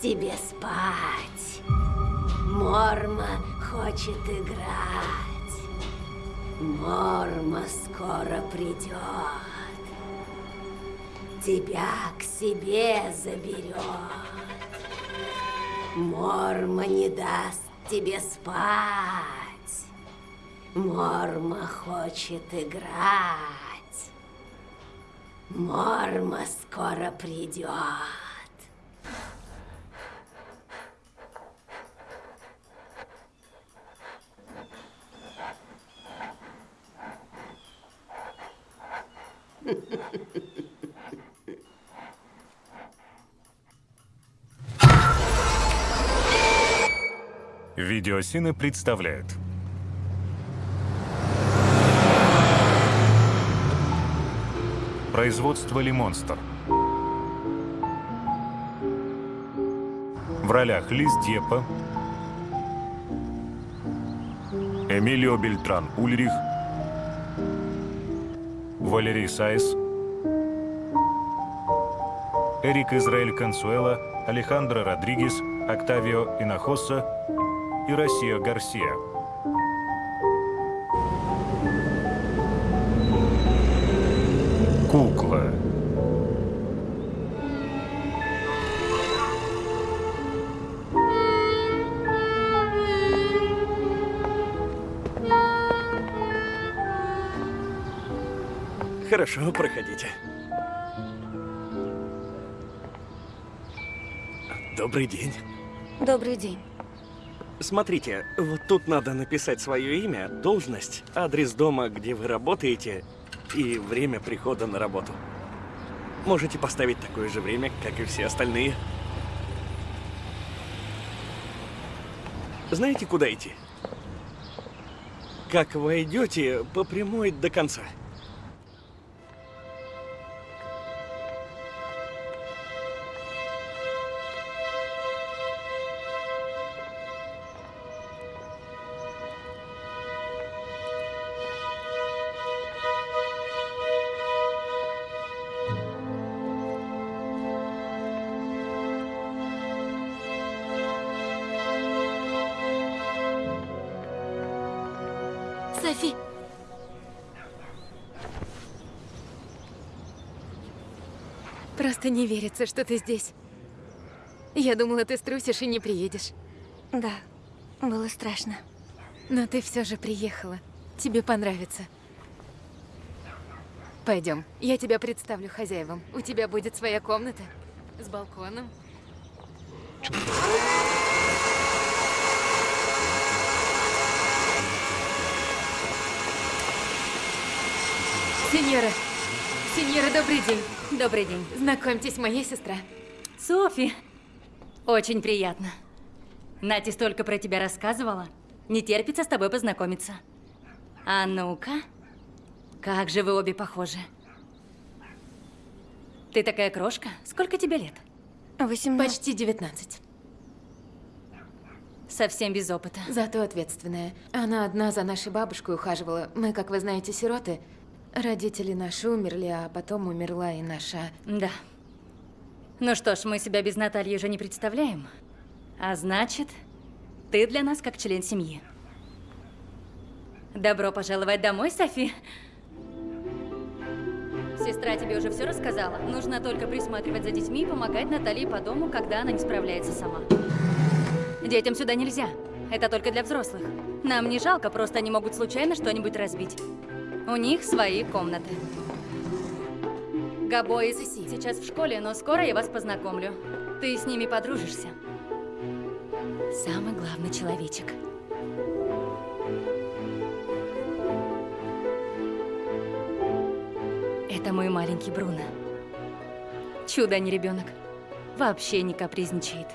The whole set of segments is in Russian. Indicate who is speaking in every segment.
Speaker 1: тебе спать. Морма хочет играть. Морма скоро придет. Тебя к себе заберет. Морма не даст тебе спать. Морма хочет играть. Морма скоро придет.
Speaker 2: Видеосины представляют. Производство «Лимонстер». В ролях Лиз Депа, Эмилио Бельтран Ульрих, Валерий Сайс, Эрик Израиль Консуэла, Алехандро Родригес, Октавио Инахоса и Россия Гарсия.
Speaker 3: Хорошо, проходите. Добрый день.
Speaker 4: Добрый день.
Speaker 3: Смотрите, вот тут надо написать свое имя, должность, адрес дома, где вы работаете, и время прихода на работу. Можете поставить такое же время, как и все остальные. Знаете, куда идти? Как войдете, по прямой до конца.
Speaker 4: Софи! Просто не верится, что ты здесь. Я думала, ты струсишь и не приедешь.
Speaker 5: Да, было страшно.
Speaker 4: Но ты все же приехала. Тебе понравится. Пойдем, я тебя представлю хозяевам. У тебя будет своя комната с балконом. Сеньора, сеньора, добрый день.
Speaker 6: Добрый день.
Speaker 4: Знакомьтесь, моя сестра.
Speaker 6: Софи. Очень приятно. Нати столько про тебя рассказывала. Не терпится с тобой познакомиться. А ну-ка. Как же вы обе похожи. Ты такая крошка. Сколько тебе лет?
Speaker 5: 18.
Speaker 4: Почти 19.
Speaker 6: Совсем без опыта.
Speaker 4: Зато ответственная. Она одна за нашей бабушкой ухаживала. Мы, как вы знаете, сироты. Родители наши умерли, а потом умерла и наша...
Speaker 6: Да. Ну что ж, мы себя без Натальи уже не представляем. А значит, ты для нас как член семьи. Добро пожаловать домой, Софи. Сестра тебе уже все рассказала. Нужно только присматривать за детьми и помогать Наталье по дому, когда она не справляется сама. Детям сюда нельзя. Это только для взрослых. Нам не жалко, просто они могут случайно что-нибудь разбить. У них свои комнаты. Габо и Сиси сейчас в школе, но скоро я вас познакомлю. Ты с ними подружишься. Самый главный человечек. Это мой маленький Бруно. Чудо, а не ребенок. вообще не капризничает.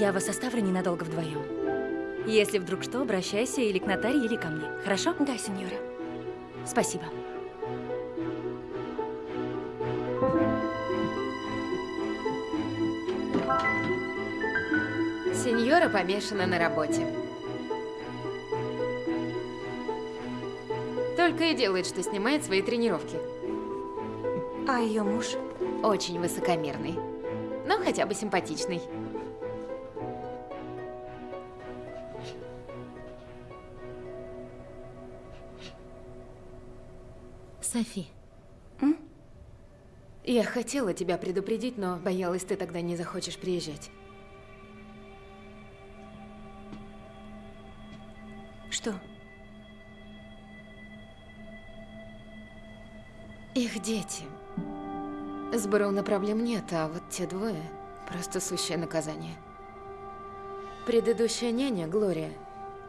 Speaker 6: Я вас оставлю ненадолго вдвоем. Если вдруг что, обращайся или к Наталье, или ко мне. Хорошо?
Speaker 5: Да, сеньора.
Speaker 6: Спасибо.
Speaker 4: Сеньора помешана на работе. Только и делает, что снимает свои тренировки.
Speaker 5: А ее муж?
Speaker 4: Очень высокомерный. Но хотя бы симпатичный. Софи.
Speaker 5: М?
Speaker 4: Я хотела тебя предупредить, но боялась, ты тогда не захочешь приезжать.
Speaker 5: Что?
Speaker 4: Их дети. С Бруно проблем нет, а вот те двое – просто сущее наказание. Предыдущая няня, Глория,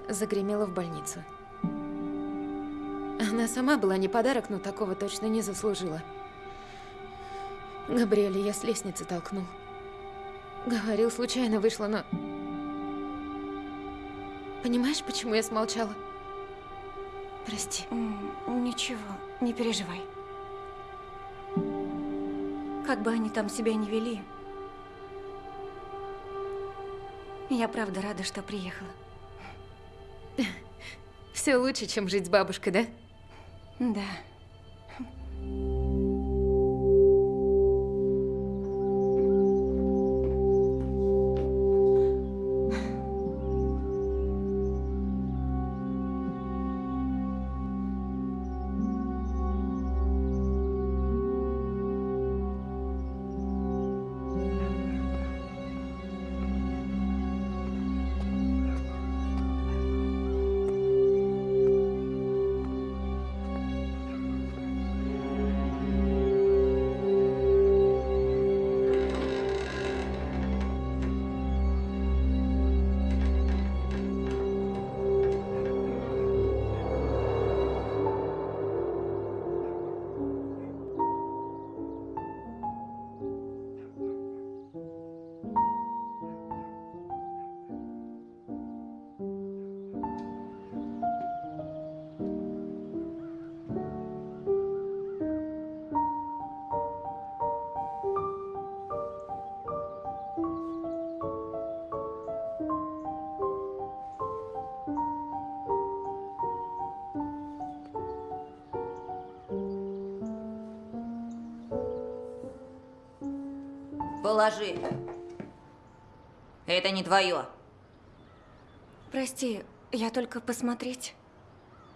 Speaker 4: загремела в больницу. Она сама была не подарок, но такого точно не заслужила. Габриэля я с лестницы толкнул. Говорил, случайно вышло, но... Понимаешь, почему я смолчала? Прости.
Speaker 5: Ничего, не переживай. Как бы они там себя не вели, я правда рада, что приехала.
Speaker 4: Все лучше, чем жить с бабушкой, да?
Speaker 5: Да.
Speaker 7: Положи. Это не твое.
Speaker 5: Прости, я только посмотреть.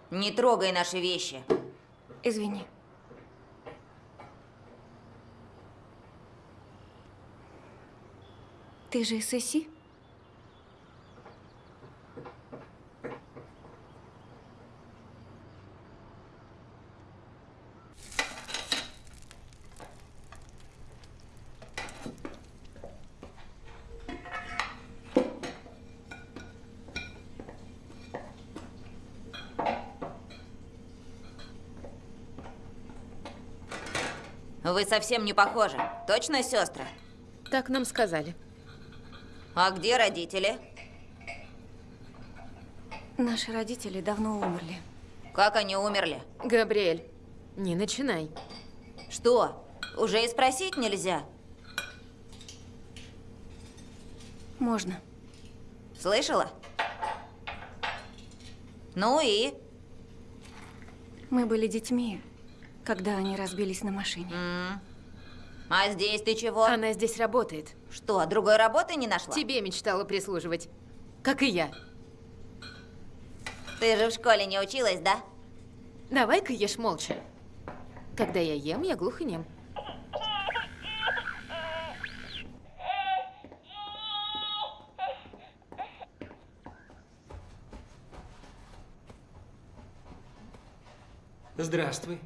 Speaker 7: Не трогай наши вещи.
Speaker 5: Извини. Ты же из
Speaker 7: Вы совсем не похожи. Точно сестры?
Speaker 4: Так нам сказали.
Speaker 7: А где родители?
Speaker 5: Наши родители давно умерли.
Speaker 7: Как они умерли?
Speaker 4: Габриэль, не начинай.
Speaker 7: Что? Уже и спросить нельзя?
Speaker 5: Можно.
Speaker 7: Слышала? Ну и?
Speaker 5: Мы были детьми, когда они разбились на машине.
Speaker 7: М. А здесь ты чего?
Speaker 4: Она здесь работает.
Speaker 7: Что, другой работы не нашла?
Speaker 4: Тебе мечтала прислуживать. Как и я.
Speaker 7: Ты же в школе не училась, да?
Speaker 4: Давай-ка ешь молча. Когда я ем, я глух и нем.
Speaker 8: Здравствуй.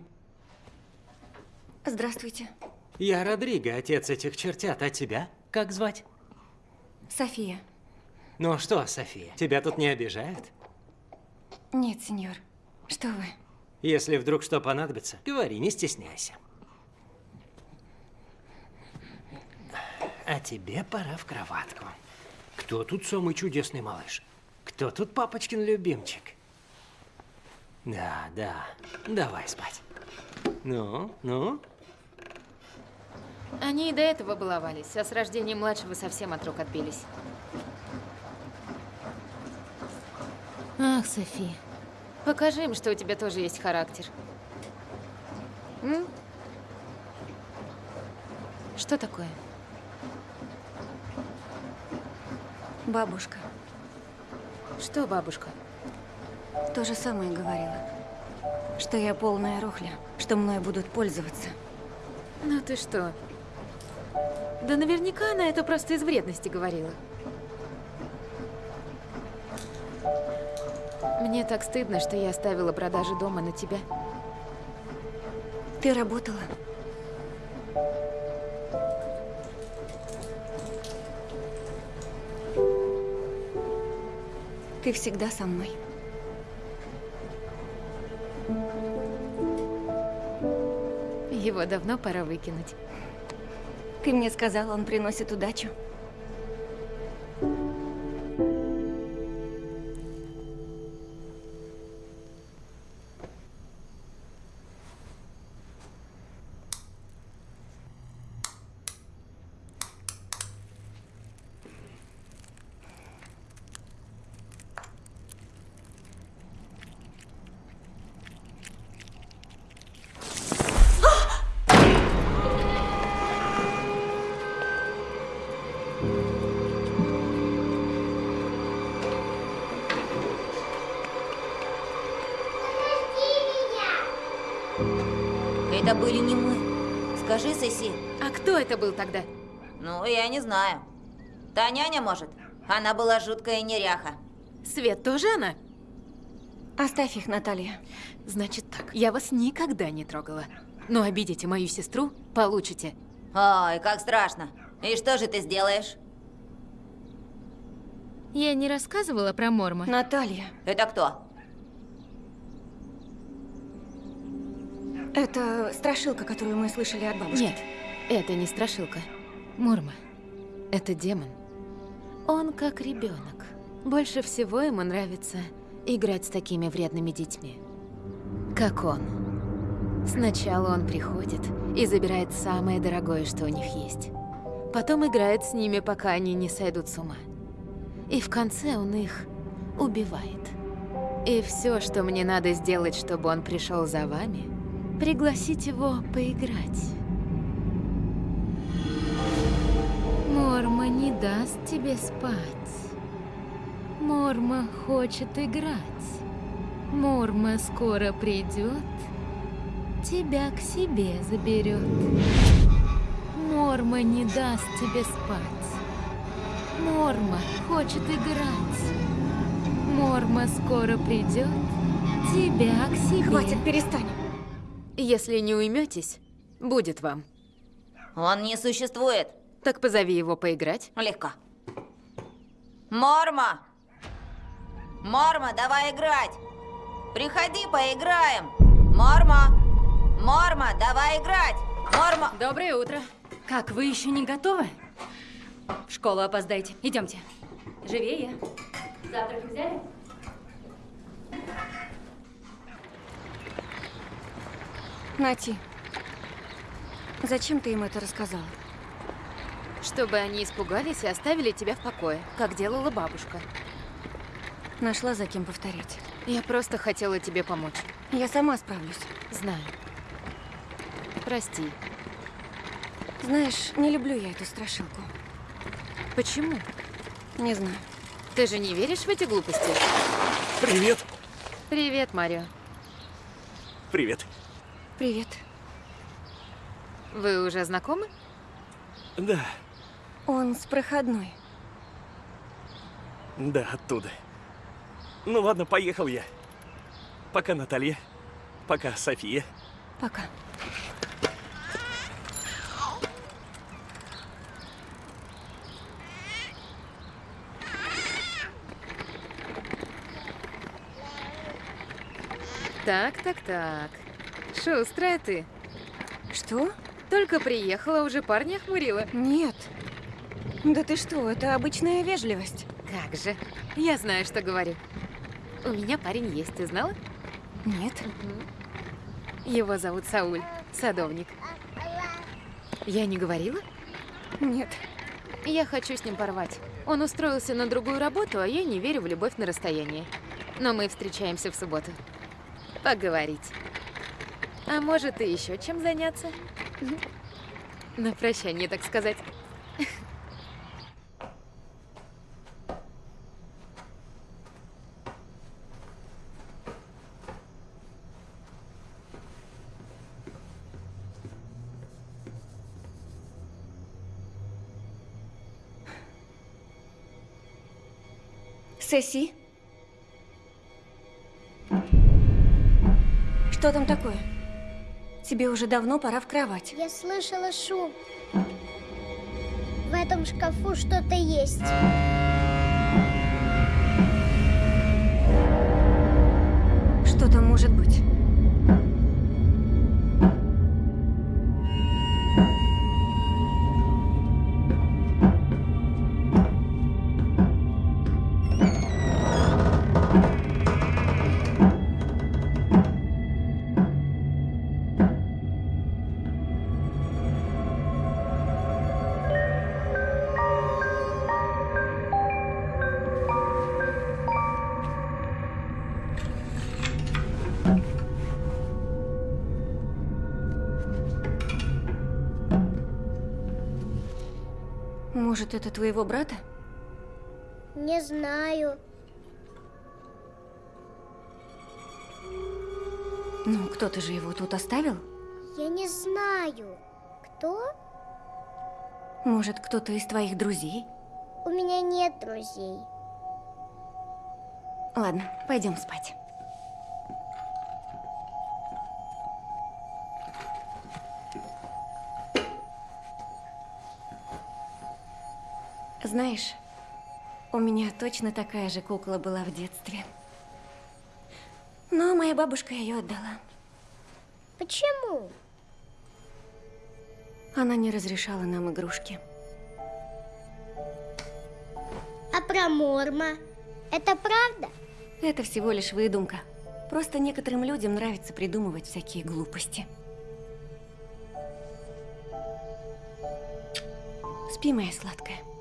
Speaker 5: Здравствуйте.
Speaker 8: Я Родриго, отец этих чертят. А тебя как звать?
Speaker 5: София.
Speaker 8: Ну что, София, тебя тут не обижают?
Speaker 5: Нет, сеньор. Что вы?
Speaker 8: Если вдруг что понадобится, говори, не стесняйся. А тебе пора в кроватку. Кто тут самый чудесный малыш? Кто тут папочкин любимчик? Да, да, давай спать. Ну, ну,
Speaker 4: они и до этого баловались, а с рождением младшего совсем от рук отбились. Ах, Софи, покажи им, что у тебя тоже есть характер. М? Что такое?
Speaker 5: Бабушка
Speaker 4: Что, бабушка?
Speaker 5: то же самое говорила. Что я полная рухля, что мной будут пользоваться.
Speaker 4: Ну ты что? Да наверняка она это просто из вредности говорила. Мне так стыдно, что я оставила продажи дома на тебя.
Speaker 5: Ты работала? Ты всегда со мной.
Speaker 4: Его давно пора выкинуть.
Speaker 5: Ты мне сказал, он приносит удачу.
Speaker 7: Это
Speaker 4: был тогда?
Speaker 7: Ну, я не знаю. Та няня, может? Она была жуткая неряха.
Speaker 4: Свет тоже она?
Speaker 5: Оставь их, Наталья.
Speaker 4: Значит так, я вас никогда не трогала. Но обидите мою сестру, получите.
Speaker 7: Ой, как страшно. И что же ты сделаешь?
Speaker 4: Я не рассказывала про Морма.
Speaker 5: Наталья,
Speaker 7: Это кто?
Speaker 5: это страшилка, которую мы слышали от бабушки.
Speaker 4: Нет, это не страшилка. Мурма. Это демон. Он как ребенок. Больше всего ему нравится играть с такими вредными детьми. Как он. Сначала он приходит и забирает самое дорогое, что у них есть. Потом играет с ними, пока они не сойдут с ума. И в конце он их убивает. И все, что мне надо сделать, чтобы он пришел за вами, пригласить его поиграть. Морма не даст тебе спать. Морма хочет играть. Морма скоро придет, тебя к себе заберет. Морма не даст тебе спать. Морма хочет играть. Морма скоро придет, тебя к себе.
Speaker 5: Хватит, перестань.
Speaker 4: Если не уйметесь, будет вам.
Speaker 7: Он не существует.
Speaker 4: Так позови его поиграть.
Speaker 7: Легко. Морма! Морма, давай играть! Приходи, поиграем! Морма! Морма, давай играть! Морма!
Speaker 6: Доброе утро. Как, вы еще не готовы? В школу опоздаете. Идемте. Живее. Завтрак взяли?
Speaker 5: Нати, зачем ты им это рассказала?
Speaker 4: Чтобы они испугались и оставили тебя в покое, как делала бабушка.
Speaker 5: Нашла за кем повторять.
Speaker 4: Я просто хотела тебе помочь.
Speaker 5: Я сама справлюсь.
Speaker 4: Знаю. Прости.
Speaker 5: Знаешь, не люблю я эту страшилку.
Speaker 4: Почему?
Speaker 5: Не знаю.
Speaker 4: Ты же не веришь в эти глупости?
Speaker 3: Привет.
Speaker 4: Привет, Марио.
Speaker 3: Привет.
Speaker 5: Привет.
Speaker 4: Вы уже знакомы?
Speaker 3: Да,
Speaker 5: Он с проходной.
Speaker 3: да, оттуда. Ну ладно, поехал я. Пока, Наталья. Пока, София.
Speaker 5: Пока.
Speaker 4: Так, так, так. Шустрая ты.
Speaker 5: Что?
Speaker 4: Только приехала, уже парня охмурила.
Speaker 5: Нет. Да ты что, это обычная вежливость.
Speaker 4: Как же. Я знаю, что говорю. У меня парень есть, ты знала?
Speaker 5: Нет.
Speaker 4: Его зовут Сауль, садовник. Я не говорила?
Speaker 5: Нет.
Speaker 4: Я хочу с ним порвать. Он устроился на другую работу, а я не верю в любовь на расстоянии. Но мы встречаемся в субботу. Поговорить. А может, и еще чем заняться? На прощание, так сказать.
Speaker 5: Сесси? Что там такое? Тебе уже давно пора в кровать.
Speaker 9: Я слышала шум. В этом шкафу что-то есть.
Speaker 5: Может, это твоего брата?
Speaker 9: Не знаю.
Speaker 5: Ну, кто-то же его тут оставил?
Speaker 9: Я не знаю. Кто?
Speaker 5: Может, кто-то из твоих друзей?
Speaker 9: У меня нет друзей.
Speaker 5: Ладно, пойдем спать. Знаешь, у меня точно такая же кукла была в детстве. Но моя бабушка ее отдала.
Speaker 9: Почему?
Speaker 5: Она не разрешала нам игрушки.
Speaker 9: А про Морма? Это правда?
Speaker 5: Это всего лишь выдумка. Просто некоторым людям нравится придумывать всякие глупости. Спи, моя сладкая.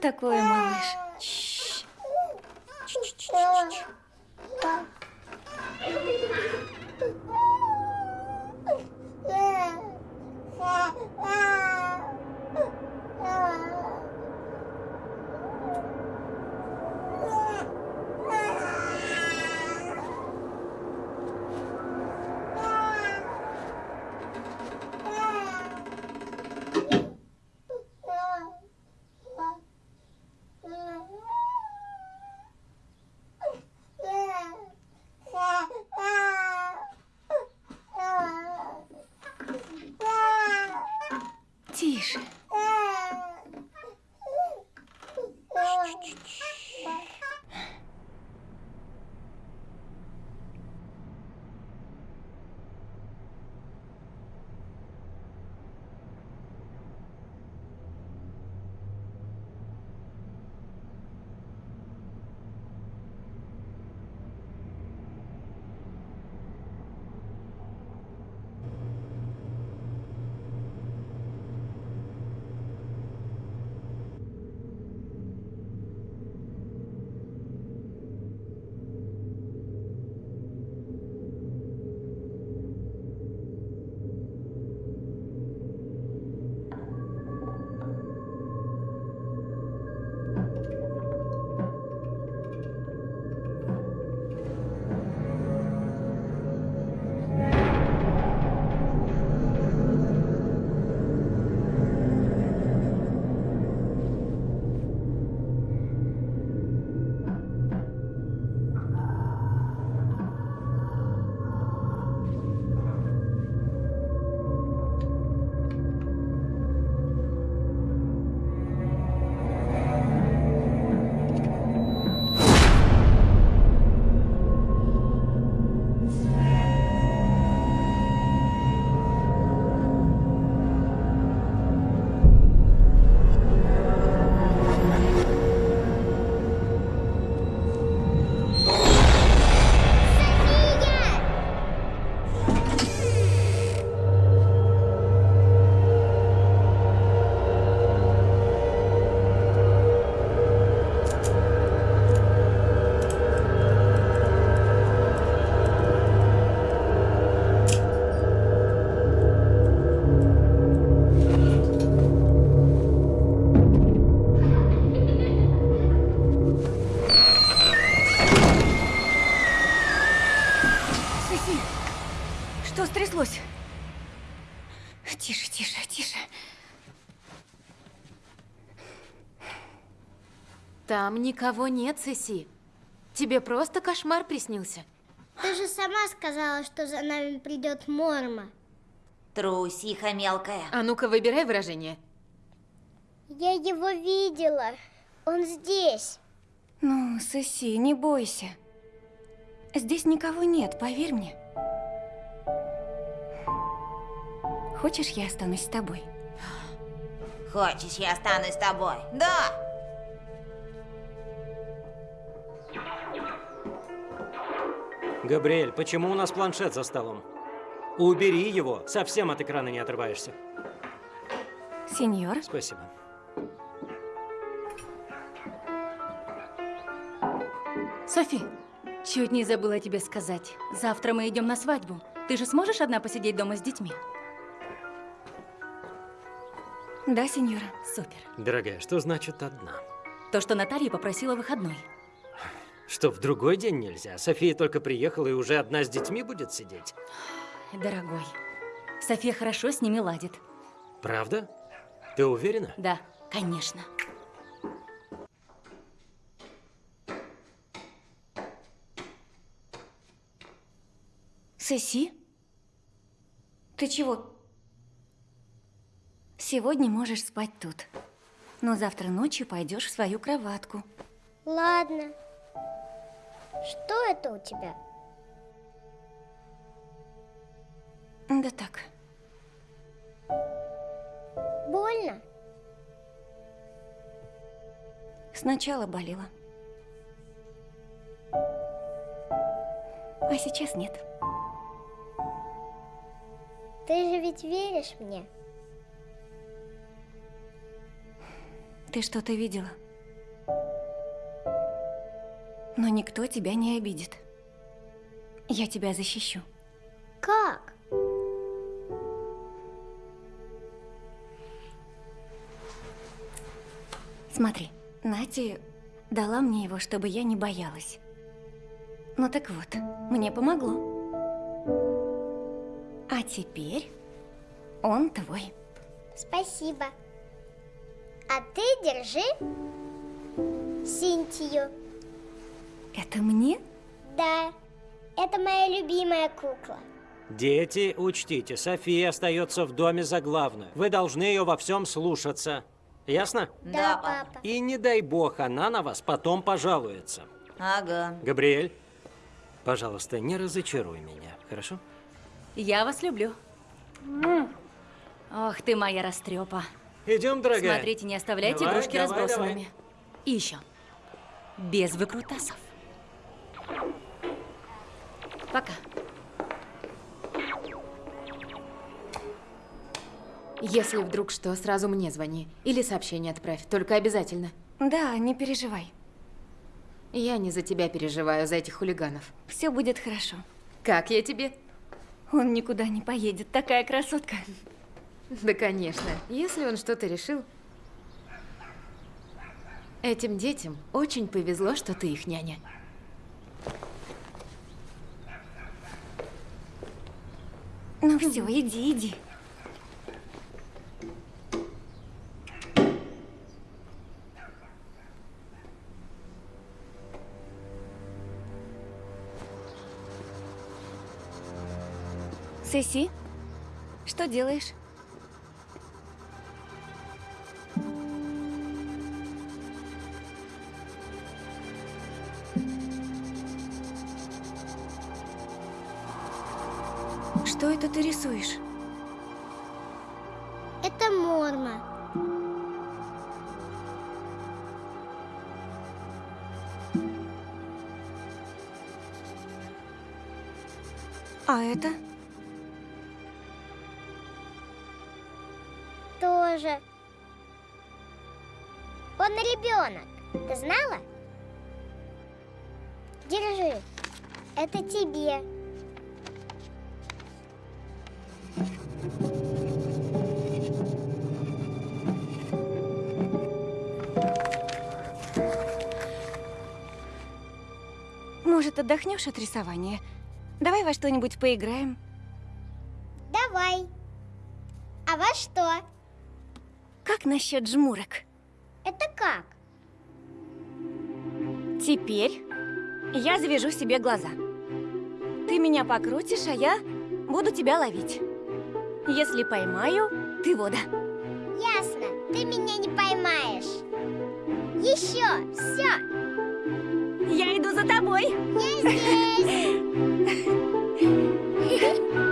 Speaker 5: Такое, малыш?
Speaker 4: Там никого нет, Сеси. Тебе просто кошмар приснился.
Speaker 9: Ты же сама сказала, что за нами придет Морма.
Speaker 7: Трусиха мелкая.
Speaker 4: А ну-ка, выбирай выражение.
Speaker 9: Я его видела. Он здесь.
Speaker 5: Ну, Соси, не бойся. Здесь никого нет, поверь мне. Хочешь, я останусь с тобой?
Speaker 7: Хочешь, я останусь с тобой? Да!
Speaker 8: Габриэль, почему у нас планшет за столом? Убери его, совсем от экрана не отрываешься.
Speaker 5: Сеньор,
Speaker 8: Спасибо.
Speaker 6: Софи, чуть не забыла тебе сказать. Завтра мы идем на свадьбу. Ты же сможешь одна посидеть дома с детьми?
Speaker 5: да, сеньора.
Speaker 6: Супер.
Speaker 8: Дорогая, что значит одна?
Speaker 6: То, что Наталья попросила выходной.
Speaker 8: Что, в другой день нельзя? София только приехала и уже одна с детьми будет сидеть?
Speaker 6: Дорогой, София хорошо с ними ладит.
Speaker 8: Правда? Ты уверена?
Speaker 6: Да, конечно.
Speaker 5: Соси? Ты чего? Сегодня можешь спать тут. Но завтра ночью пойдешь в свою кроватку.
Speaker 9: Ладно. Что это у тебя?
Speaker 5: Да так.
Speaker 9: Больно?
Speaker 5: Сначала болела. А сейчас нет.
Speaker 9: Ты же ведь веришь мне?
Speaker 5: Ты что-то видела? Но никто тебя не обидит. Я тебя защищу.
Speaker 9: Как?
Speaker 5: Смотри, Нати дала мне его, чтобы я не боялась. Ну так вот, мне помогло. А теперь он твой.
Speaker 9: Спасибо. А ты держи Синтию.
Speaker 5: Это мне?
Speaker 9: Да, это моя любимая кукла.
Speaker 8: Дети, учтите, София остается в доме за главную. Вы должны ее во всем слушаться. Ясно?
Speaker 9: Да, папа.
Speaker 8: И не дай бог, она на вас потом пожалуется.
Speaker 7: Ага.
Speaker 8: Габриэль, пожалуйста, не разочаруй меня, хорошо?
Speaker 6: Я вас люблю. Ох ты моя растрепа.
Speaker 8: Идем, дорогая.
Speaker 6: Смотрите, не оставляйте
Speaker 8: Давай,
Speaker 6: игрушки
Speaker 8: давай,
Speaker 6: разбросанными.
Speaker 8: давай.
Speaker 6: И еще. Без выкрутасов. Пока.
Speaker 4: Если вдруг что, сразу мне звони. Или сообщение отправь, только обязательно.
Speaker 5: Да, не переживай.
Speaker 4: Я не за тебя переживаю, за этих хулиганов.
Speaker 5: Все будет хорошо.
Speaker 4: Как я тебе?
Speaker 5: Он никуда не поедет, такая красотка.
Speaker 4: Да, конечно. Если он что-то решил... Этим детям очень повезло, что ты их няня.
Speaker 5: Ну все, иди, иди. Сеси, что делаешь? Это ты рисуешь?
Speaker 9: Это Морма.
Speaker 5: А это?
Speaker 9: Тоже. Он ребенок. Ты знала? Держи. Это тебе.
Speaker 5: Может, отдохнешь от рисования? Давай во что-нибудь поиграем.
Speaker 9: Давай. А во что?
Speaker 5: Как насчет жмурок?
Speaker 9: Это как?
Speaker 5: Теперь я завяжу себе глаза. Ты меня покрутишь, а я буду тебя ловить. Если поймаю, ты вода.
Speaker 9: Ясно. Ты меня не поймаешь. Еще. Все.
Speaker 5: Я иду за тобой.
Speaker 9: Я здесь.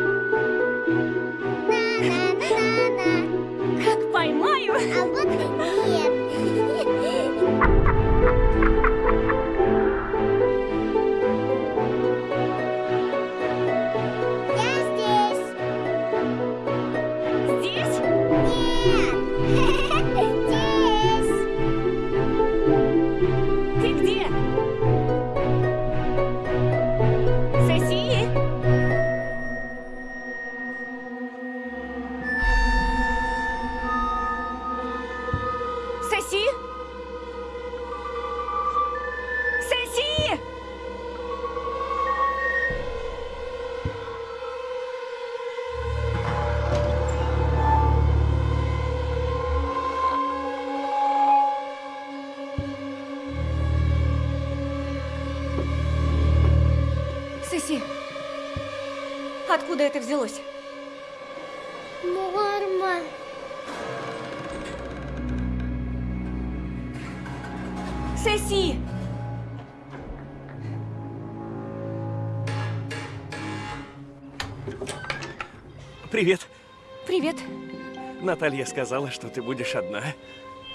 Speaker 3: Наталья сказала, что ты будешь одна.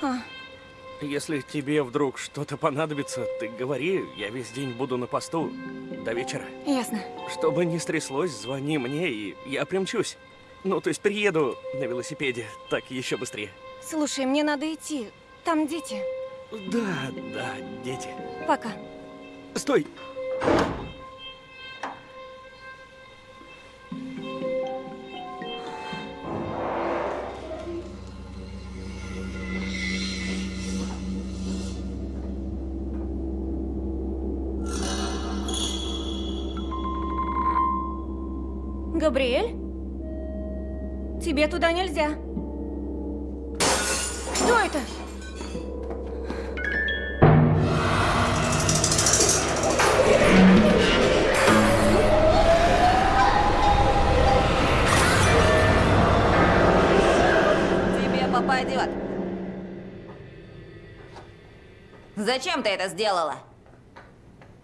Speaker 5: А,
Speaker 3: Если тебе вдруг что-то понадобится, ты говори, я весь день буду на посту до вечера.
Speaker 5: ясно.
Speaker 3: Что бы ни стряслось, звони мне, и я примчусь. Ну, то есть приеду на велосипеде, так еще быстрее.
Speaker 5: Слушай, мне надо идти. Там дети.
Speaker 3: Да, да, дети.
Speaker 5: Пока.
Speaker 3: Стой!
Speaker 5: Габриэль? Тебе туда нельзя. Что это?
Speaker 7: Тебе попадет. Зачем ты это сделала?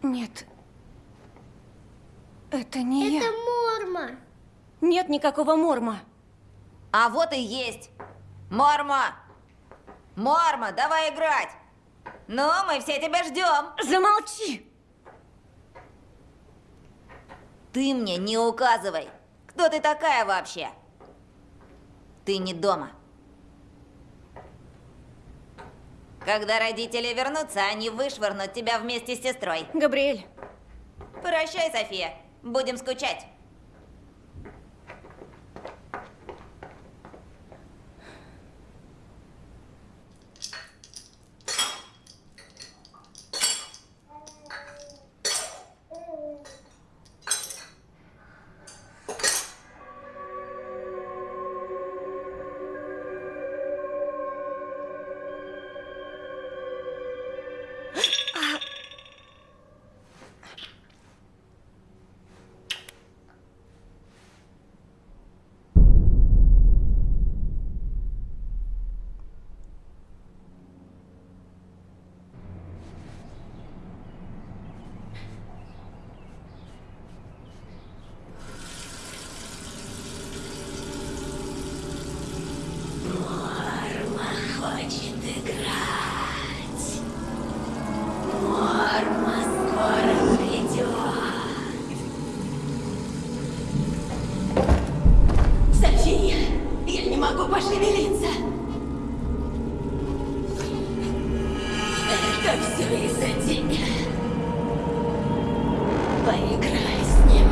Speaker 5: Нет. Это не
Speaker 9: Это
Speaker 5: я.
Speaker 9: Морма.
Speaker 5: Нет никакого морма.
Speaker 7: А вот и есть. Морма! Морма, давай играть! Ну, мы все тебя ждем.
Speaker 5: Замолчи!
Speaker 7: Ты мне не указывай. Кто ты такая вообще? Ты не дома. Когда родители вернутся, они вышвырнут тебя вместе с сестрой.
Speaker 5: Габриэль,
Speaker 7: Прощай, София. Будем скучать.
Speaker 1: Поиграй с ним.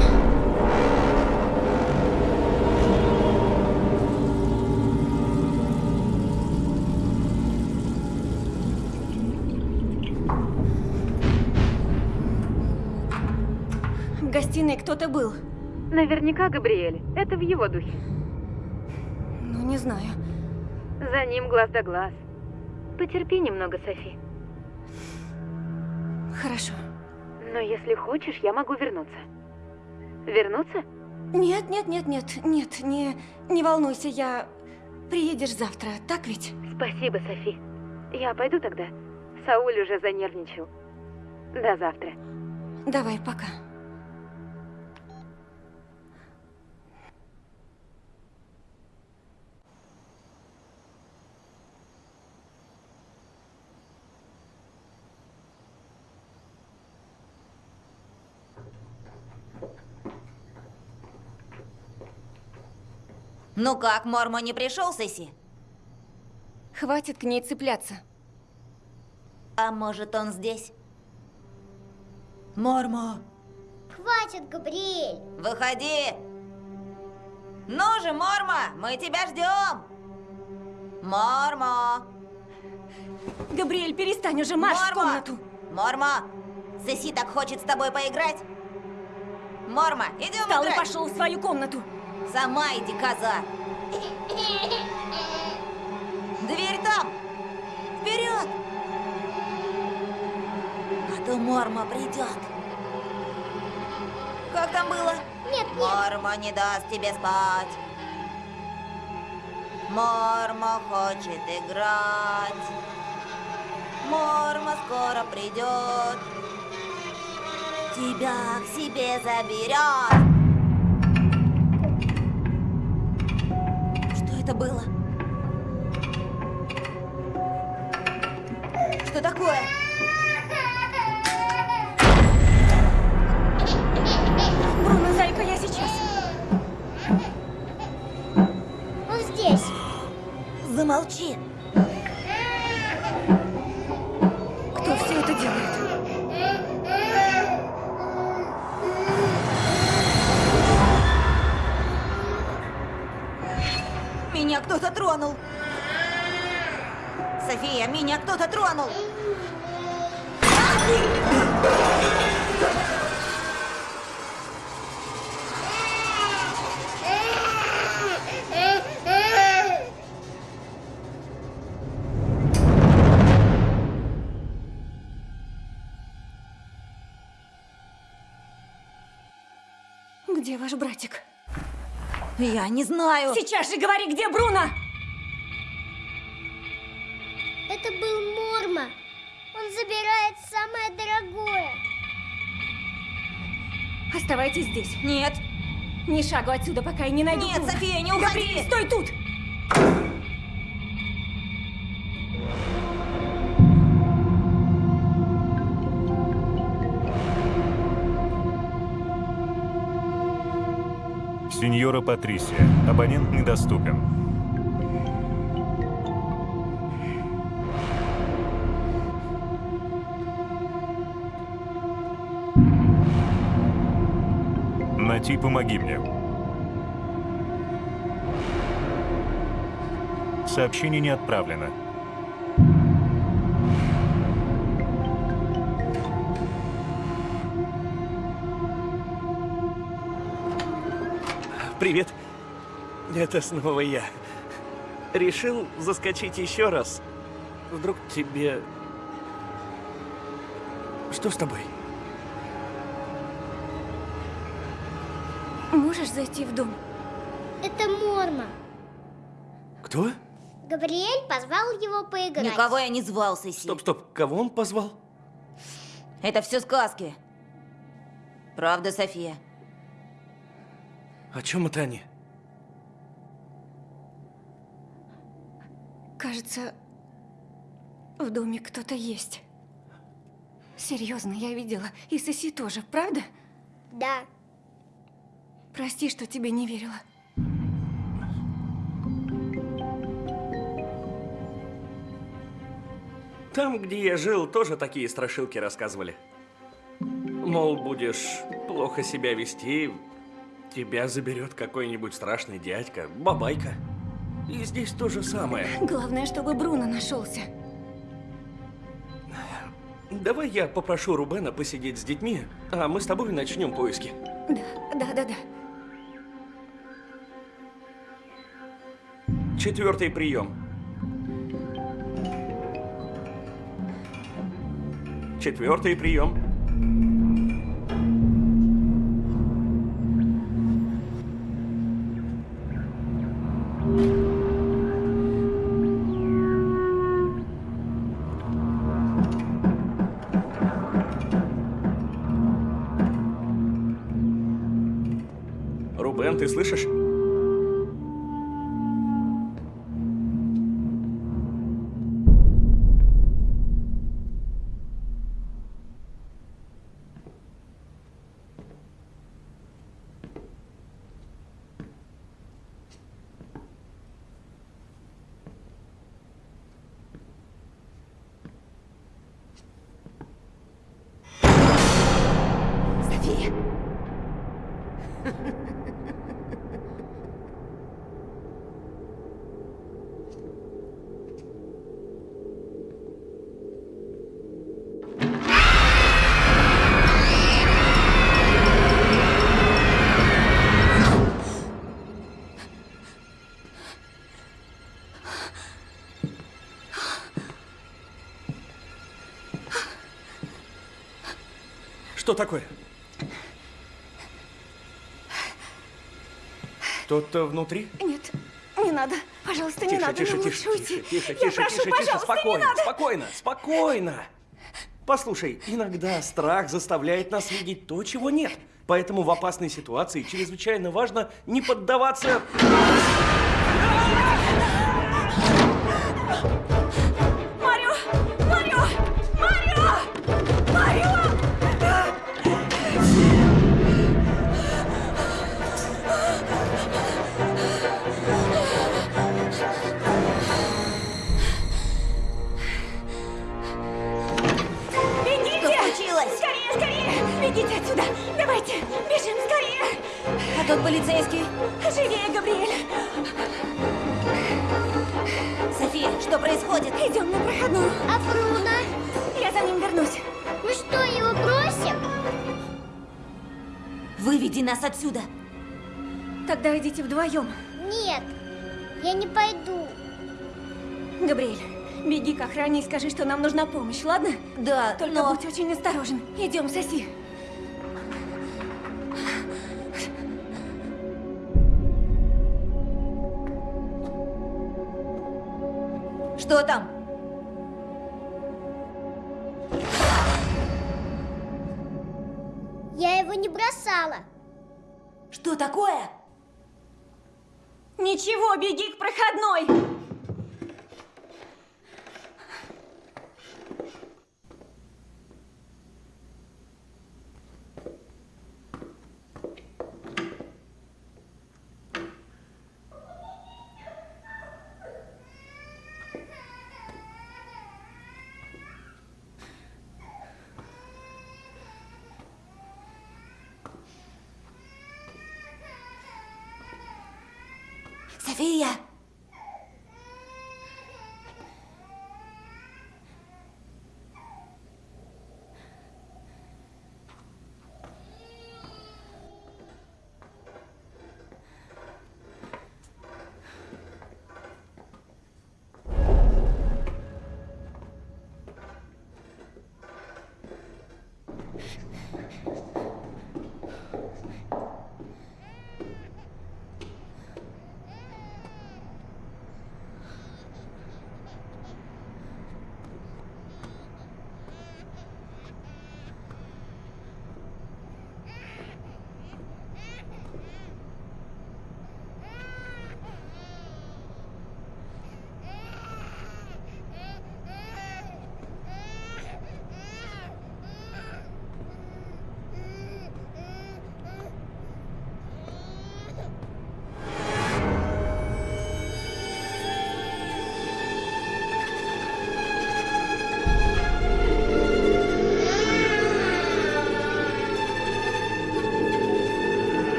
Speaker 5: в гостиной кто-то был.
Speaker 4: Наверняка Габриэль. Это в его духе.
Speaker 5: Ну, не знаю.
Speaker 4: За ним глаз да глаз. Потерпи немного, Софи.
Speaker 5: Хорошо.
Speaker 4: Но если хочешь, я могу вернуться. Вернуться?
Speaker 5: Нет, нет, нет, нет, нет, не, не волнуйся, я... Приедешь завтра, так ведь?
Speaker 4: Спасибо, Софи. Я пойду тогда. Сауль уже занервничал. До завтра.
Speaker 5: Давай, пока.
Speaker 7: Ну как, Мормо не пришел, Сесси?
Speaker 5: Хватит к ней цепляться.
Speaker 7: А может, он здесь? Мормо,
Speaker 9: Хватит, Габриэль.
Speaker 7: выходи! Ну же, Мормо, мы тебя ждем! Мормо!
Speaker 5: Габриэль, перестань уже, марш в
Speaker 7: Мормо!
Speaker 5: комнату!
Speaker 7: Мормо! Сеси так хочет с тобой поиграть. Мормо, идем
Speaker 5: Встал и
Speaker 7: играть.
Speaker 5: пошел в свою комнату.
Speaker 7: Сама иди, коза. Дверь там. Вперед. А то Морма придет. Как там было?
Speaker 9: Нет, нет.
Speaker 7: Морма не даст тебе спать. Морма хочет играть. Морма скоро придет. Тебя к себе заберет. Это было? Что такое?
Speaker 5: Бруно, зайка, я сейчас.
Speaker 9: Он здесь.
Speaker 7: Замолчи. Меня кто-то тронул.
Speaker 5: Где ваш братик?
Speaker 7: Я не знаю.
Speaker 5: Сейчас же говори, где Бруно! Оставайтесь здесь.
Speaker 7: Нет.
Speaker 5: Ни шагу отсюда, пока я не найду
Speaker 7: Нет. София, не уходи.
Speaker 5: Габриэль, стой тут!
Speaker 2: Сеньора Патрисия. Абонент недоступен. Нати, помоги мне. Сообщение не отправлено.
Speaker 3: Привет. Это снова я. Решил заскочить еще раз. Вдруг тебе... Что с тобой?
Speaker 5: Можешь зайти в дом?
Speaker 9: Это Морма.
Speaker 3: Кто?
Speaker 9: Габриэль позвал его поиграть.
Speaker 7: Никого я не звал, Соси.
Speaker 3: Стоп, стоп. Кого он позвал?
Speaker 7: Это все сказки. Правда, София?
Speaker 3: О чем это они?
Speaker 5: Кажется, в доме кто-то есть. Серьезно, я видела. И Соси тоже, правда?
Speaker 9: Да.
Speaker 5: Прости, что тебе не верила.
Speaker 3: Там, где я жил, тоже такие страшилки рассказывали. Мол, будешь плохо себя вести, тебя заберет какой-нибудь страшный дядька, бабайка. И здесь то же самое.
Speaker 5: Главное, чтобы Бруно нашелся.
Speaker 3: Давай я попрошу Рубена посидеть с детьми, а мы с тобой начнем поиски.
Speaker 5: Да, да, да, да.
Speaker 3: Четвертый прием. Четвертый прием. Рубен, ты слышишь? Такое? Кто-то внутри?
Speaker 5: Нет, не надо. Пожалуйста, не
Speaker 3: Тише,
Speaker 5: надо.
Speaker 3: тише, тише, тише,
Speaker 5: уйти.
Speaker 3: тише,
Speaker 5: Я
Speaker 3: тише,
Speaker 5: прошу,
Speaker 3: тише, тише, спокойно,
Speaker 5: не надо.
Speaker 3: спокойно, спокойно. Послушай, иногда страх заставляет нас видеть то, чего нет. Поэтому в опасной ситуации чрезвычайно важно не поддаваться...
Speaker 7: тот полицейский?
Speaker 5: Живее, Габриэль!
Speaker 7: происходит?
Speaker 5: Идем на проходную.
Speaker 9: А Бруно?
Speaker 5: Я за ним вернусь.
Speaker 9: Мы что, его бросим?
Speaker 7: Выведи нас отсюда.
Speaker 5: Тогда идите вдвоем.
Speaker 9: Нет, я не пойду.
Speaker 5: Габриэль, беги к охране и скажи, что нам нужна помощь, ладно?
Speaker 7: Да,
Speaker 5: Только
Speaker 7: но...
Speaker 5: будь очень осторожен. Идем, соси.
Speaker 7: Что там?
Speaker 9: Я его не бросала.
Speaker 7: Что такое?
Speaker 5: Ничего, беги к проходной.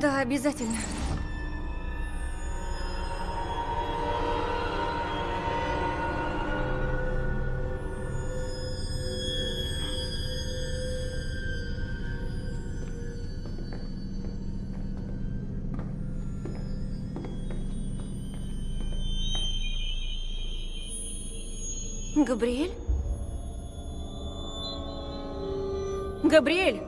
Speaker 5: Да, обязательно. Габриэль? Габриэль!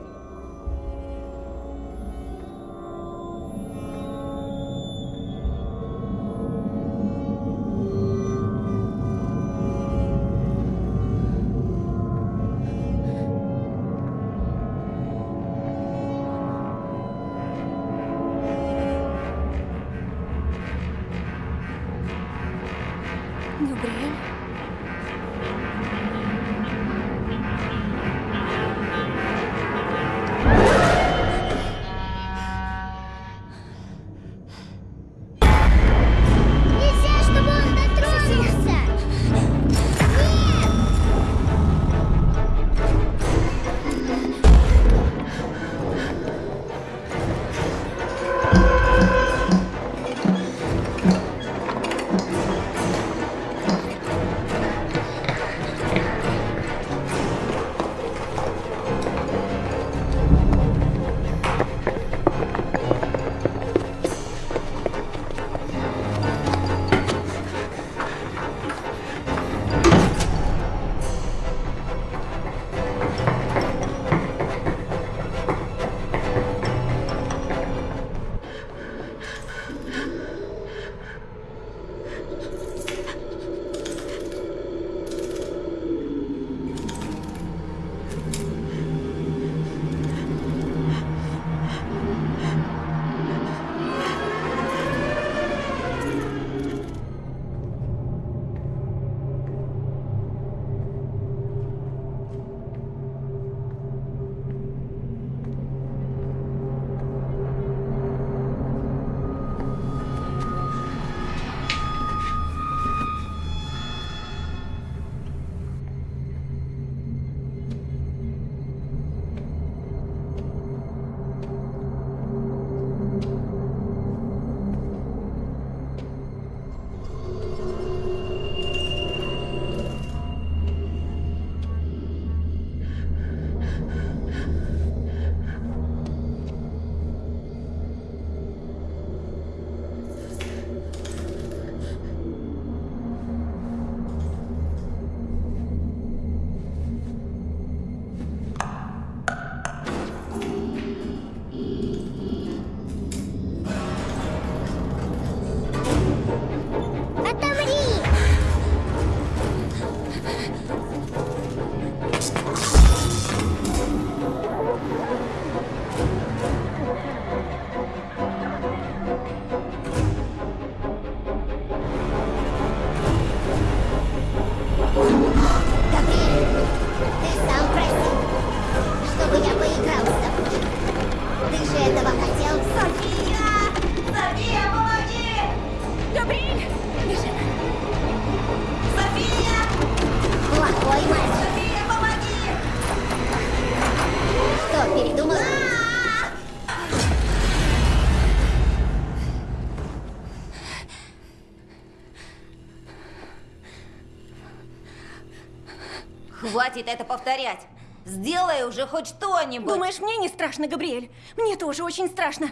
Speaker 7: Хватит это повторять. Сделай уже хоть что-нибудь.
Speaker 5: Думаешь, мне не страшно, Габриэль? Мне тоже очень страшно.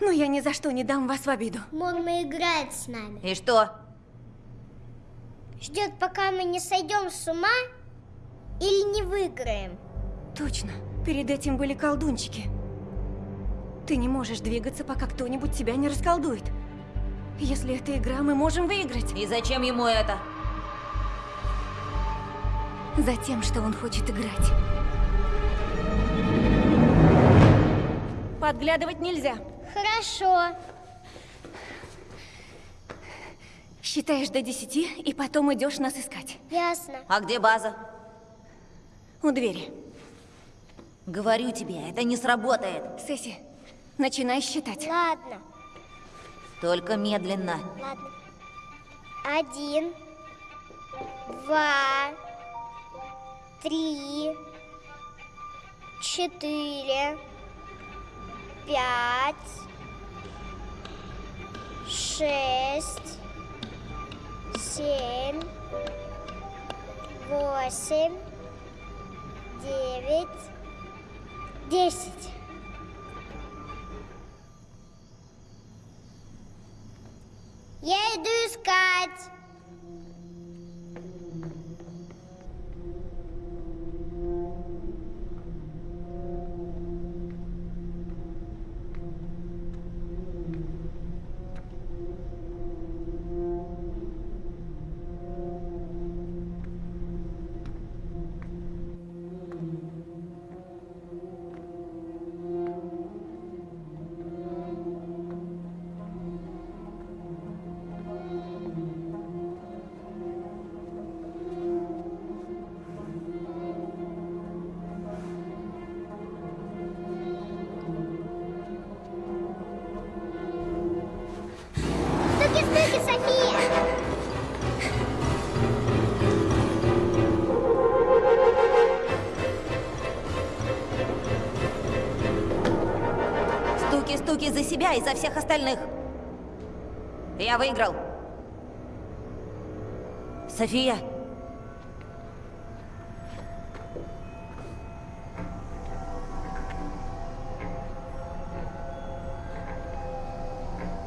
Speaker 5: Но я ни за что не дам вас в обиду.
Speaker 9: Морма играет с нами.
Speaker 7: И что?
Speaker 9: Ждет, пока мы не сойдем с ума или не выиграем.
Speaker 5: Точно. Перед этим были колдунчики. Ты не можешь двигаться, пока кто-нибудь тебя не расколдует. Если это игра, мы можем выиграть.
Speaker 7: И зачем ему это?
Speaker 5: Затем, что он хочет играть. Подглядывать нельзя.
Speaker 9: Хорошо.
Speaker 5: Считаешь до десяти, и потом идешь нас искать.
Speaker 9: Ясно.
Speaker 7: А где база?
Speaker 5: У двери.
Speaker 7: Говорю тебе, это не сработает.
Speaker 5: Сесси, начинай считать.
Speaker 9: Ладно.
Speaker 7: Только медленно.
Speaker 9: Ладно. Один, два, три, четыре, пять, шесть, семь, восемь, девять, десять. Я иду искать.
Speaker 7: Себя и за всех остальных. Я выиграл. София,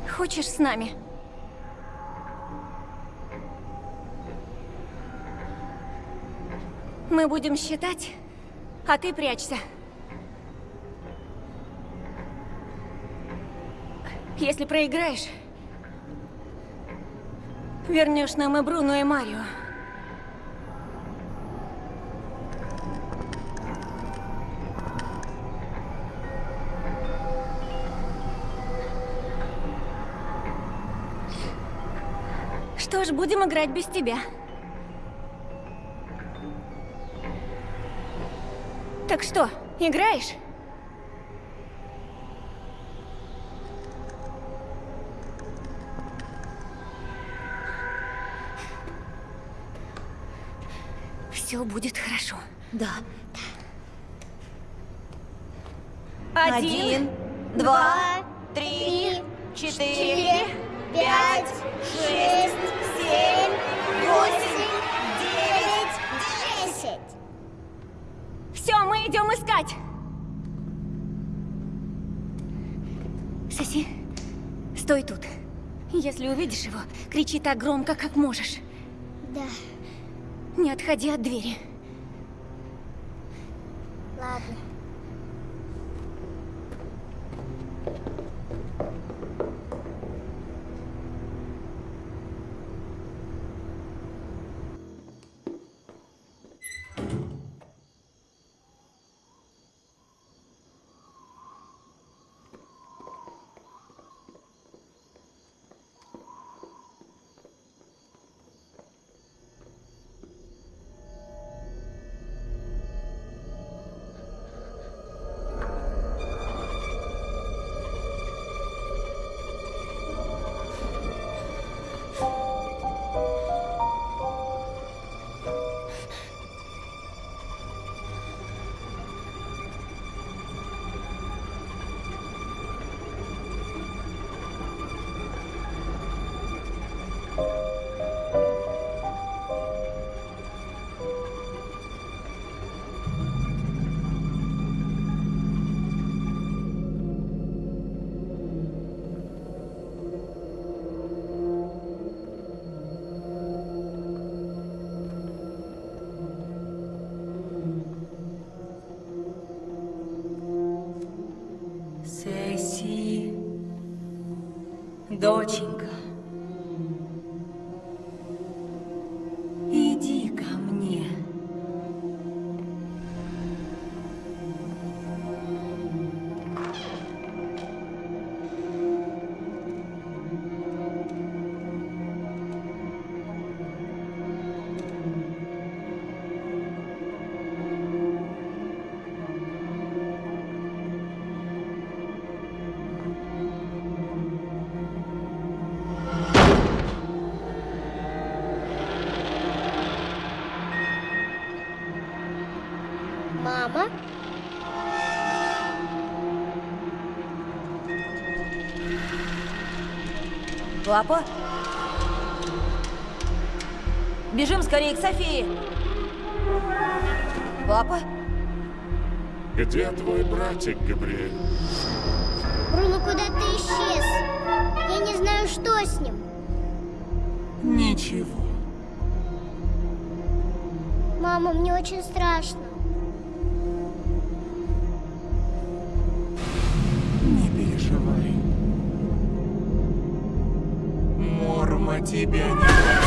Speaker 5: Хочешь с нами? Мы будем считать, а ты прячься. Если проиграешь, вернешь нам и Бруно, и Марио. Что ж, будем играть без тебя. Так что, играешь? Все будет хорошо.
Speaker 7: да.
Speaker 5: Один,
Speaker 7: два, три, четыре, пять, шесть, семь, восемь, девять,
Speaker 9: Десять.
Speaker 5: Все, мы идем искать. Соси, стой тут. Если увидишь его, кричи так громко, как можешь. Не отходи от двери.
Speaker 7: Папа? Бежим скорее к Софии! Папа?
Speaker 10: Где твой братик, Габриэль?
Speaker 9: Бруно куда-то исчез. Я не знаю, что с ним.
Speaker 10: Ничего.
Speaker 9: Мама, мне очень страшно.
Speaker 10: тебе не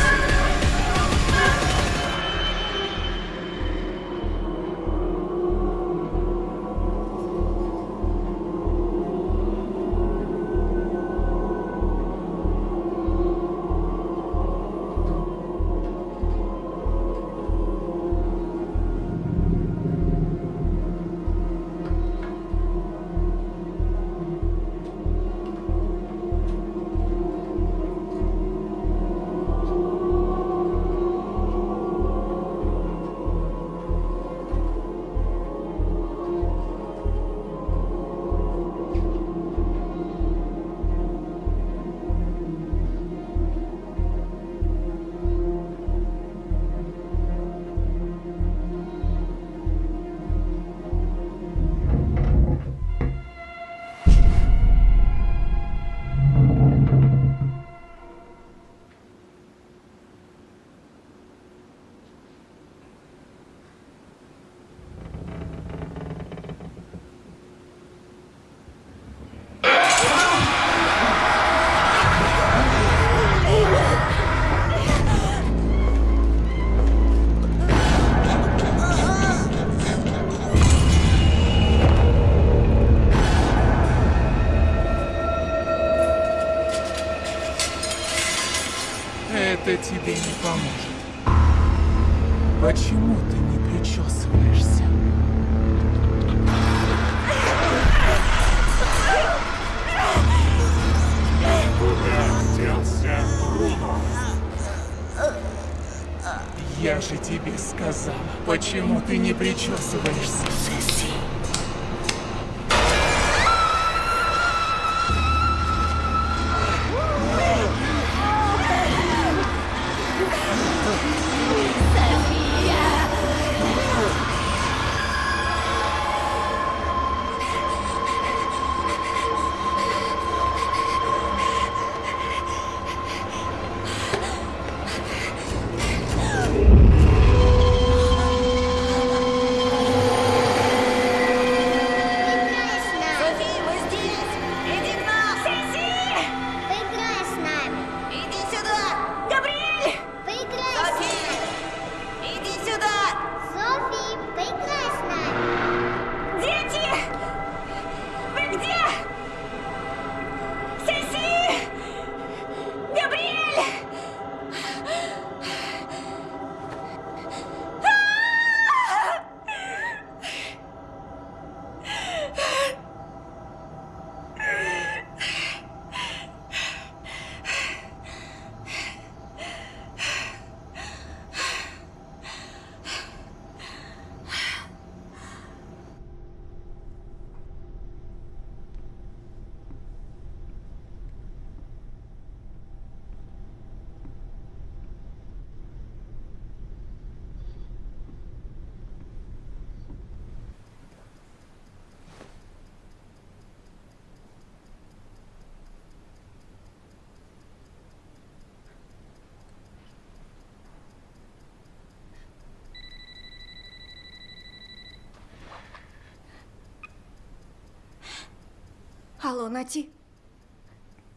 Speaker 5: Алло, Нати?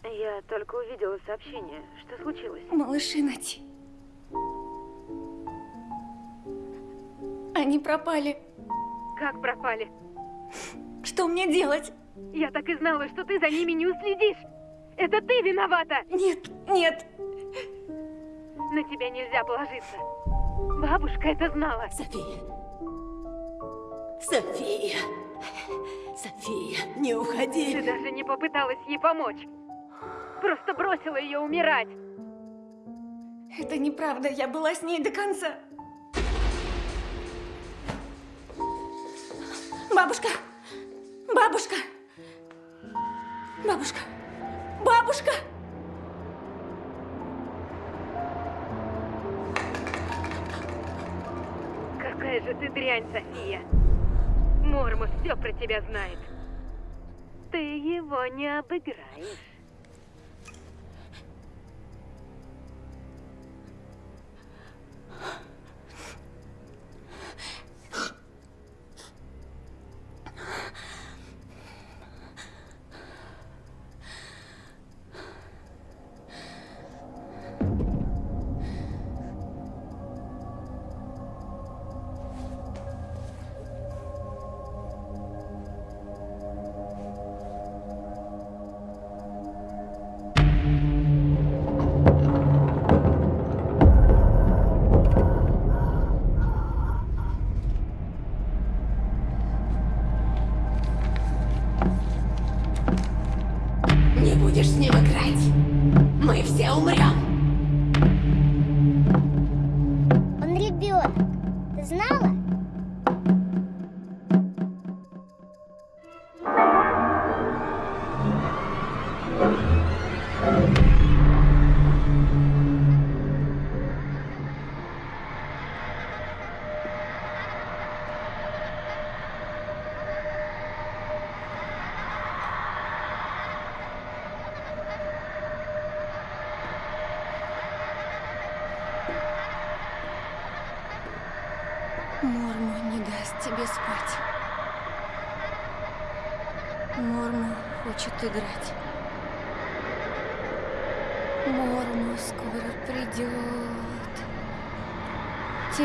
Speaker 6: Я только увидела сообщение. Что случилось?
Speaker 5: Малыши Нати. Они пропали.
Speaker 6: Как пропали?
Speaker 5: Что мне делать?
Speaker 6: Я так и знала, что ты за ними не уследишь. Это ты виновата!
Speaker 5: Нет, нет.
Speaker 6: На тебя нельзя положиться. Бабушка это знала.
Speaker 11: София. София. София, не уходи.
Speaker 6: Ты даже не попыталась ей помочь. Просто бросила ее умирать.
Speaker 5: Это неправда, я была с ней до конца. Бабушка! Бабушка! Бабушка! Бабушка!
Speaker 6: Какая же ты дрянь, София. Мормус все про тебя знает. Ты его не обыграешь.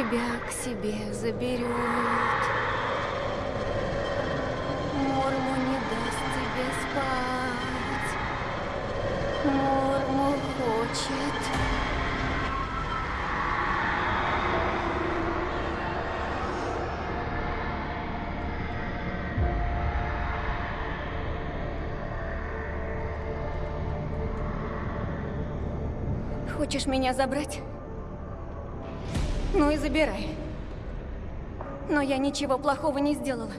Speaker 5: Тебя к себе заберет. Морму не даст тебе спать. Морму хочет. Хочешь меня забрать? И забирай. Но я ничего плохого не сделала.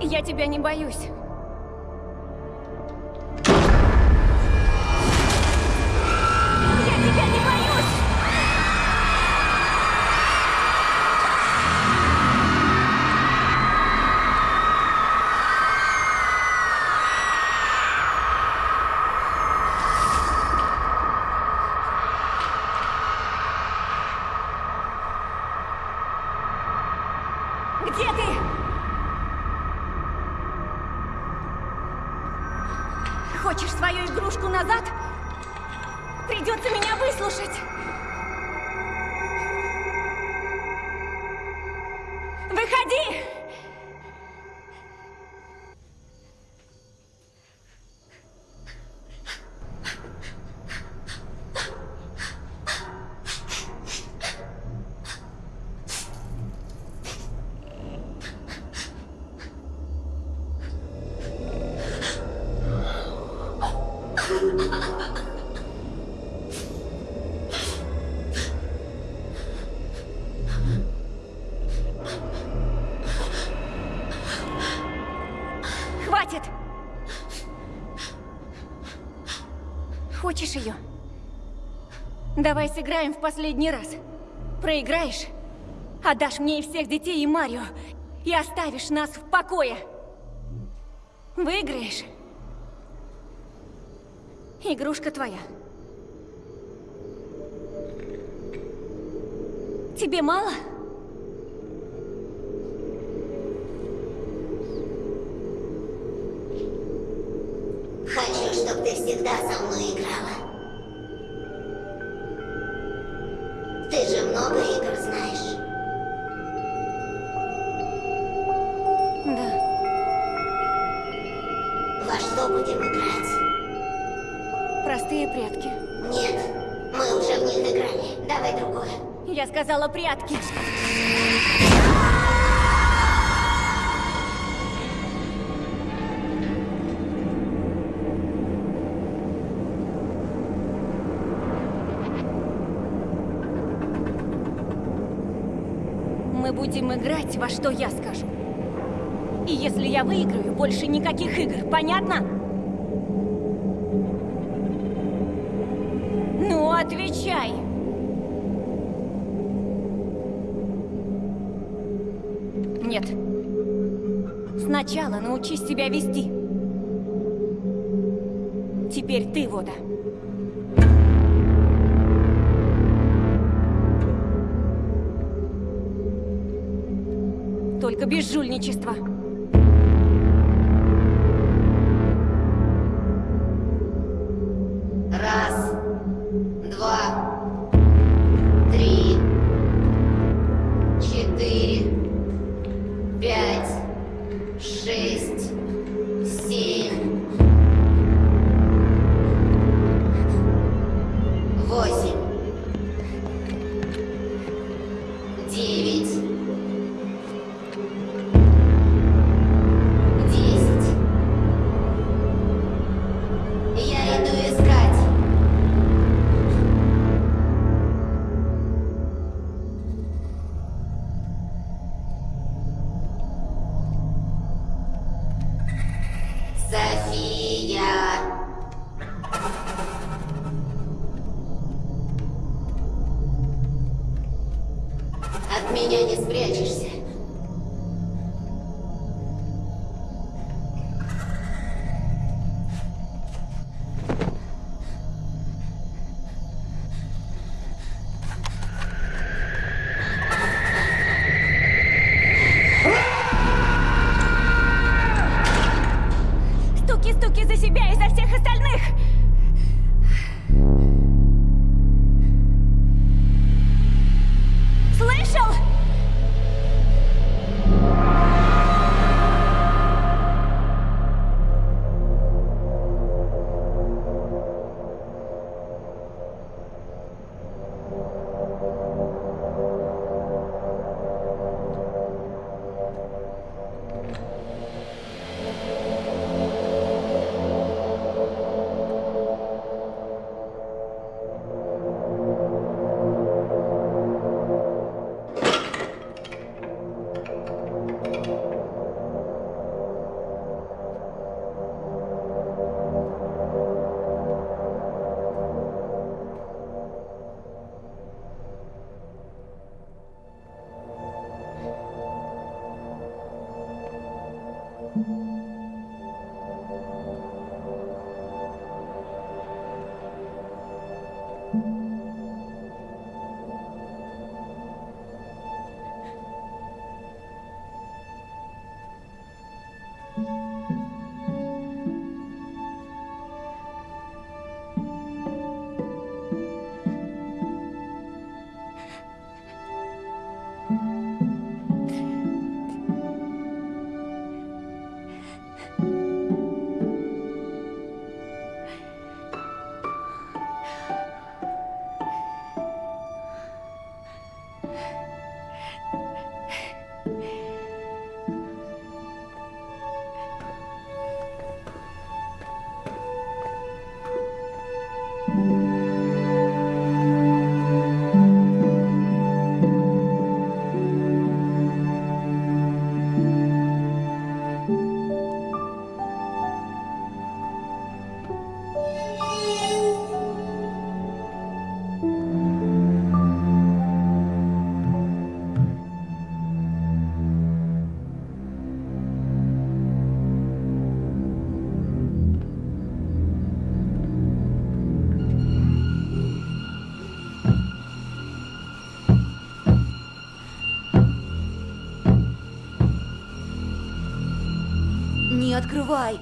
Speaker 5: Я тебя не боюсь. Давай сыграем в последний раз. Проиграешь, отдашь мне и всех детей, и Марио, и оставишь нас в покое. Выиграешь, игрушка твоя. Тебе мало?
Speaker 12: Хочу, чтобы ты всегда со мной
Speaker 5: прятки.
Speaker 12: Мы
Speaker 5: будем играть во что я скажу. И если я выиграю, больше никаких игр, понятно? Сначала научись себя вести. Теперь ты, Вода. Только без жульничества. Thank you.
Speaker 7: Открывай.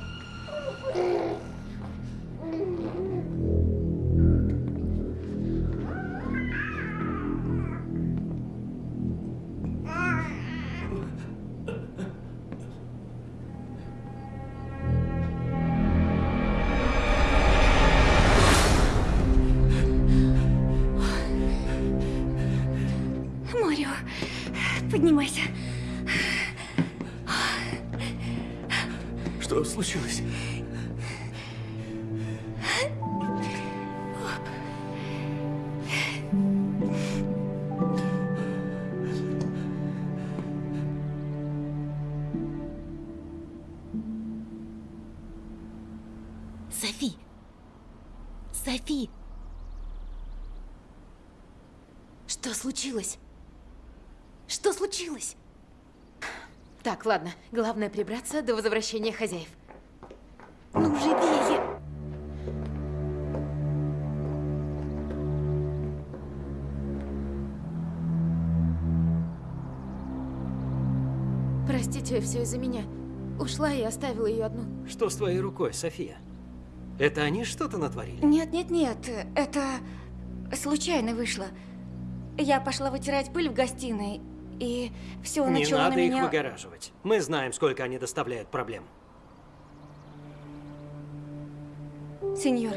Speaker 5: Поднимайся.
Speaker 3: Случилось?
Speaker 4: Софи! Софи! Что случилось? Что случилось? Так, ладно. Главное прибраться до возвращения хозяев. Простите, все из-за меня. Ушла и оставила ее одну.
Speaker 8: Что с твоей рукой, София? Это они что-то натворили?
Speaker 5: Нет, нет, нет, это случайно вышло. Я пошла вытирать пыль в гостиной, и все
Speaker 8: Не
Speaker 5: начало
Speaker 8: надо
Speaker 5: на
Speaker 8: их
Speaker 5: меня...
Speaker 8: выгораживать. Мы знаем, сколько они доставляют проблем.
Speaker 5: Сеньор,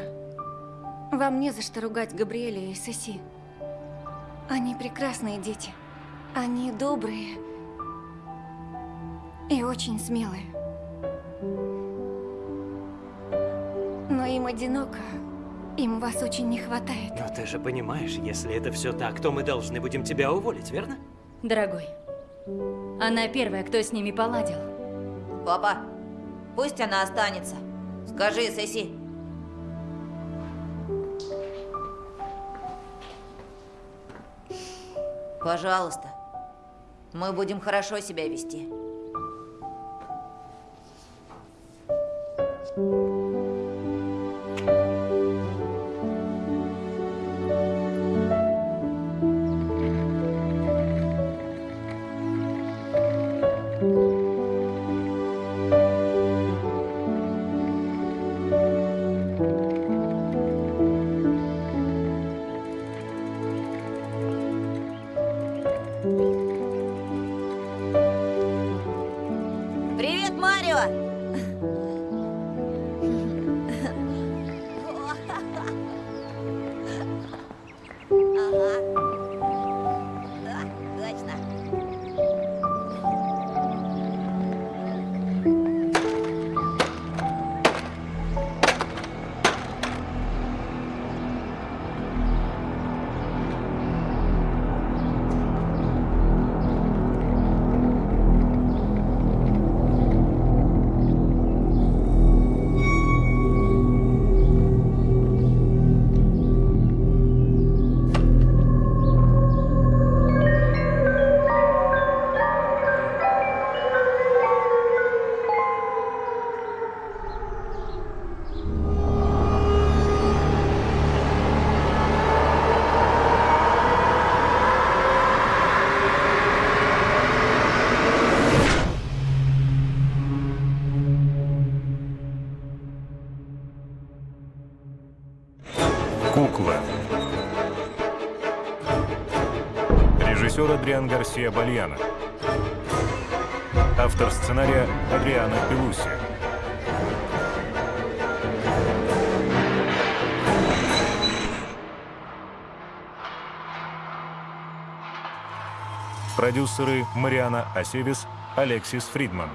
Speaker 5: вам не за что ругать Габриэля и Соси. Они прекрасные дети. Они добрые и очень смелые. Но им одиноко. Им вас очень не хватает.
Speaker 8: Но ты же понимаешь, если это все так, то мы должны будем тебя уволить, верно?
Speaker 6: Дорогой, она первая, кто с ними поладил.
Speaker 7: Папа, пусть она останется. Скажи, Сеси. Пожалуйста. Мы будем хорошо себя вести.
Speaker 2: Thank you. Адриан Гарсия Бальяна. Автор сценария Адриана Пелуси. Продюсеры Мариана Асевис, Алексис Фридман.